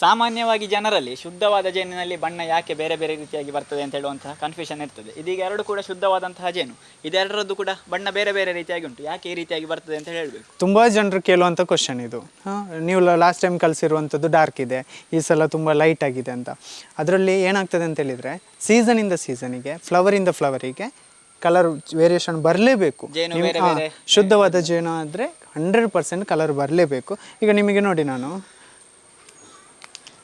ಸಾಮಾನ್ಯವಾಗಿ ಜನರಲ್ಲಿ ಶುದ್ಧವಾದ ಜೇನಿನಲ್ಲಿ ಬಣ್ಣ ಯಾಕೆ ಬೇರೆ ಬೇರೆ ರೀತಿಯಾಗಿ ಬರ್ತದೆ ಅಂತ ಹೇಳುವಂತಹ ಕನ್ಫ್ಯೂಷನ್ ಇರ್ತದೆ. ಇದೀಗ ಎರಡು ಕೂಡ ಶುದ್ಧವಾದಂತಹ ಜೇನು ಇದೆರಡರದ್ದು ಕೂಡ ಬಣ್ಣ ಬೇರೆ ಬೇರೆ ರೀತಿಯಾಗಿ ಉಂಟು. ಯಾಕೆ ಈ ರೀತಿಯಾಗಿ ಬರ್ತದೆ ಅಂತ ಹೇಳಬೇಕು. ತುಂಬ ಜನರು ಕೇಳುವಂಥ ಕ್ವಶನ್ ಇದು. ನೀವು ಲಾಸ್ಟ್ ಟೈಮ್ ಕಲಿಸಿರುವಂಥದ್ದು ಡಾರ್ಕ್ ಇದೆ. ಈ ಸಲ ತುಂಬ ಲೈಟ್ ಆಗಿದೆ ಅಂತ. ಅದರಲ್ಲಿ ಏನಾಗ್ತದೆ ಅಂತ ಹೇಳಿದರೆ ಸೀಸನಿಂದ ಸೀಸನಿಗೆ ಫ್ಲವರಿಂದ ಫ್ಲವರಿಗೆ ಕಲರ್ ವೇರಿಯೇಷನ್ ಬರಲೇಬೇಕು. ಶುದ್ಧವಾದ ಜೇನು ಆದರೆ ಹಂಡ್ರೆಡ್ ಪರ್ಸೆಂಟ್ ಕಲರ್ ಬರಲೇಬೇಕು. ಈಗ ನಿಮಗೆ ನೋಡಿ ನಾನು.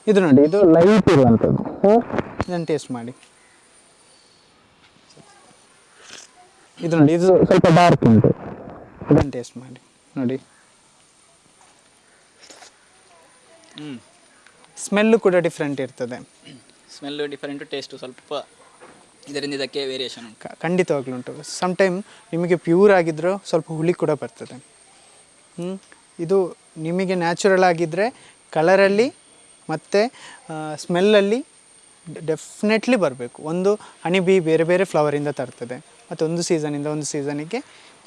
ಇದು ನೋಡಿ. ಇದು ಲೈಟ್ ಇರುವಂಥದ್ದು. ಇದನ್ನು ಟೇಸ್ಟ್ ಮಾಡಿ. ಇದು ನೋಡಿ ಇದು ಸ್ವಲ್ಪ ಡಾರ್ಕ್ ಉಂಟು. ಇದನ್ನು ಟೇಸ್ಟ್ ಮಾಡಿ. ನೋಡಿ. ಹ್ಮ್. ಸ್ಮೆಲ್ಲು ಕೂಡ ಡಿಫ್ರೆಂಟ್ ಇರ್ತದೆ. ಸ್ಮೆಲ್ಲು ಡಿಫ್ರೆಂಟ್ ಟೇಸ್ಟು ಸ್ವಲ್ಪ ಇದರಿಂದ ಇದಕ್ಕೆ ವೇರಿಯೇಷನ್ ಉಂಟು. ಖಂಡಿತವಾಗ್ಲು ಉಂಟು. ಸಮ್ ಟೈಮ್ ನಿಮಗೆ ಪ್ಯೂರ್ ಆಗಿದ್ರೂ ಸ್ವಲ್ಪ ಹುಳಿ ಕೂಡ ಬರ್ತದೆ. ಹ್ಮ್? ಇದು ನಿಮಗೆ ನ್ಯಾಚುರಲ್ ಆಗಿದ್ದರೆ ಕಲರಲ್ಲಿ ಮತ್ತು ಸ್ಮೆಲ್ಲಲ್ಲಿ ಡೆಫಿನೆಟ್ಲಿ ಬರಬೇಕು. ಒಂದು ಹನಿ ಬಿ ಬೇರೆ ಬೇರೆ ಫ್ಲವರಿಂದ ತರ್ತದೆ. ಮತ್ತು ಒಂದು ಸೀಸನಿಂದ ಒಂದು ಸೀಸನಿಗೆ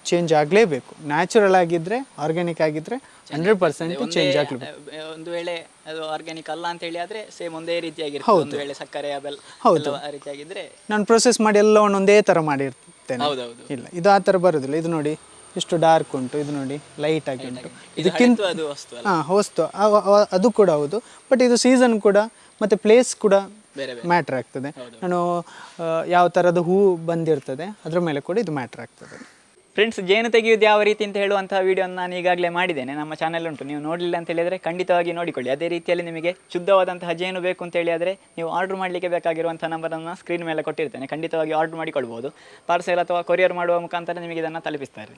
ಚೇಂಜ್ ಆಗಲೇಬೇಕು. ನ್ಯಾಚುರಲ್ ಆಗಿದ್ದರೆ ಆರ್ಗ್ಯಾನಿಕ್ ಆಗಿದ್ದರೆ ಹಂಡ್ರೆಡ್ ಪರ್ಸೆಂಟ್ ಚೇಂಜ್ ಆಗಲೇಬೇಕು. ಒಂದು ವೇಳೆ ಅದು ಆರ್ಗ್ಯಾನಿಕ್ ಅಲ್ಲ ಅಂತ ಹೇಳಿ ಆದ್ರೆ ಸೇಮ್ ಒಂದೇ ರೀತಿಯಾಗಿ ಒಂದು ವೇಳೆ ಸಕ್ಕರೆ ಅವೆಲ್ಲ ಹೌದು. ಆ ರೀತಿಯಾಗಿದ್ದರೆ ನಾನು ಪ್ರೊಸೆಸ್ ಮಾಡಿ ಎಲ್ಲ ಒಂದೇ ಥರ ಮಾಡಿರ್ತೇನೆ. ಹೌದು ಇಲ್ಲ ಇದು ಆ ಥರ ಬರೋದಿಲ್ಲ. ಇದು ನೋಡಿ ಇಷ್ಟು ಡಾರ್ಕ್ ಉಂಟು ಇದು ನೋಡಿ ಲೈಟ್ ಆಗಿ ಉಂಟು. ಇದು ಇದಕ್ಕಿಂತ ಹಾಂ ಹೊಸ್ತು ಅದು ಕೂಡ ಹೌದು. ಬಟ್ ಇದು ಸೀಸನ್ ಕೂಡ ಮತ್ತೆ ಪ್ಲೇಸ್ ಕೂಡ ಮ್ಯಾಟ್ರ್ ಆಗ್ತದೆ. ನಾನು ಯಾವ ತರದ ಹೂ ಬಂದಿರ್ತದೆ ಅದ್ರ ಮೇಲೆ ಕೂಡ ಇದು ಮ್ಯಾಟ್ರ್ ಆಗ್ತದೆ. ಫ್ರೆಂಡ್ಸ್ ಜೇನು ತೆಗೆಯುವುದು ಯಾವ ರೀತಿ ಅಂತ ಹೇಳುವಂತಹ ವಿಡಿಯೋನ ನಾನು ಈಗಾಗಲೇ ಮಾಡಿದ್ದೇನೆ. ನಮ್ಮ ಚಾನಲ್ ಉಂಟು. ನೀವು ನೋಡಲಿಲ್ಲ ಅಂತ ಹೇಳಿದರೆ ಖಂಡಿತವಾಗಿ ನೋಡಿಕೊಳ್ಳಿ. ಅದೇ ರೀತಿಯಲ್ಲಿ ನಿಮಗೆ ಶುದ್ಧವಾದಂತಹ ಜೇನು ಬೇಕು ಅಂತ ಹೇಳಿ ಆದರೆ ನೀವು ಆರ್ಡರ್ ಮಾಡಲಿಕ್ಕೆ ಬೇಕಾಗಿರುವಂಥ ನಂಬರನ್ನು ಸ್ಕ್ರೀನ್ ಮೇಲೆ ಕೊಟ್ಟಿರ್ತೇನೆ. ಖಂಡಿತವಾಗಿ ಆರ್ಡರ್ ಮಾಡಿಕೊಳ್ಬೋದು. ಪಾರ್ಸೆಲ್ ಅಥವಾ ಕೊರಿಯರ್ ಮಾಡುವ ಮುಖಾಂತರ ನಿಮಗೆ ಇದನ್ನು ತಲುಪಿಸ್ತಾರೆ